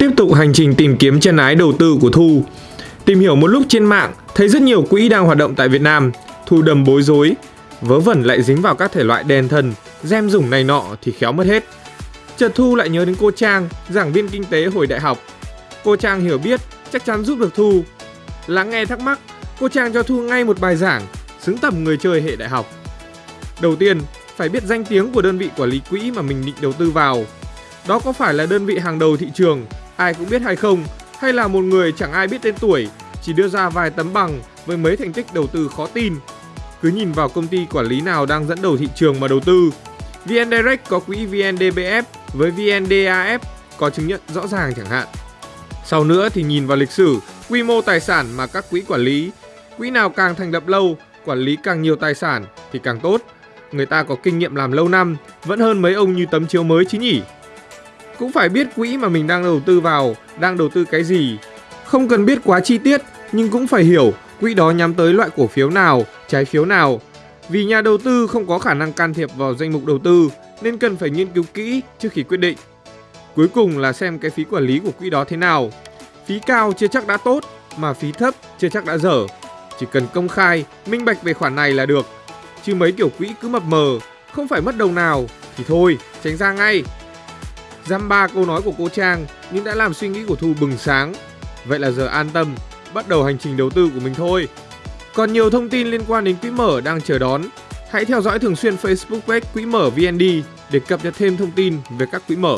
Tiếp tục hành trình tìm kiếm chân ái đầu tư của Thu. Tìm hiểu một lúc trên mạng, thấy rất nhiều quỹ đang hoạt động tại Việt Nam. Thu đầm bối rối, vớ vẩn lại dính vào các thể loại đèn thần, gem dùng này nọ thì khéo mất hết. Chợt Thu lại nhớ đến cô Trang, giảng viên kinh tế hồi đại học. Cô Trang hiểu biết, chắc chắn giúp được Thu. Lắng nghe thắc mắc, cô Trang cho Thu ngay một bài giảng, xứng tầm người chơi hệ đại học. Đầu tiên, phải biết danh tiếng của đơn vị quản lý quỹ mà mình định đầu tư vào. Đó có phải là đơn vị hàng đầu thị trường, ai cũng biết hay không, hay là một người chẳng ai biết tên tuổi, chỉ đưa ra vài tấm bằng với mấy thành tích đầu tư khó tin. Cứ nhìn vào công ty quản lý nào đang dẫn đầu thị trường mà đầu tư. VN Direct có quỹ VNDBF với VNDAF có chứng nhận rõ ràng chẳng hạn. Sau nữa thì nhìn vào lịch sử, quy mô tài sản mà các quỹ quản lý. Quỹ nào càng thành lập lâu, quản lý càng nhiều tài sản thì càng tốt. Người ta có kinh nghiệm làm lâu năm, vẫn hơn mấy ông như tấm chiếu mới chứ nhỉ. Cũng phải biết quỹ mà mình đang đầu tư vào, đang đầu tư cái gì. Không cần biết quá chi tiết, nhưng cũng phải hiểu quỹ đó nhắm tới loại cổ phiếu nào, trái phiếu nào. Vì nhà đầu tư không có khả năng can thiệp vào danh mục đầu tư, nên cần phải nghiên cứu kỹ trước khi quyết định. Cuối cùng là xem cái phí quản lý của quỹ đó thế nào. Phí cao chưa chắc đã tốt, mà phí thấp chưa chắc đã dở. Chỉ cần công khai, minh bạch về khoản này là được. Chứ mấy kiểu quỹ cứ mập mờ, không phải mất đồng nào thì thôi, tránh ra ngay. Dăm ba câu nói của cô Trang nhưng đã làm suy nghĩ của Thu bừng sáng. Vậy là giờ an tâm, bắt đầu hành trình đầu tư của mình thôi. Còn nhiều thông tin liên quan đến quỹ mở đang chờ đón. Hãy theo dõi thường xuyên Facebook page Quỹ mở VND để cập nhật thêm thông tin về các quỹ mở.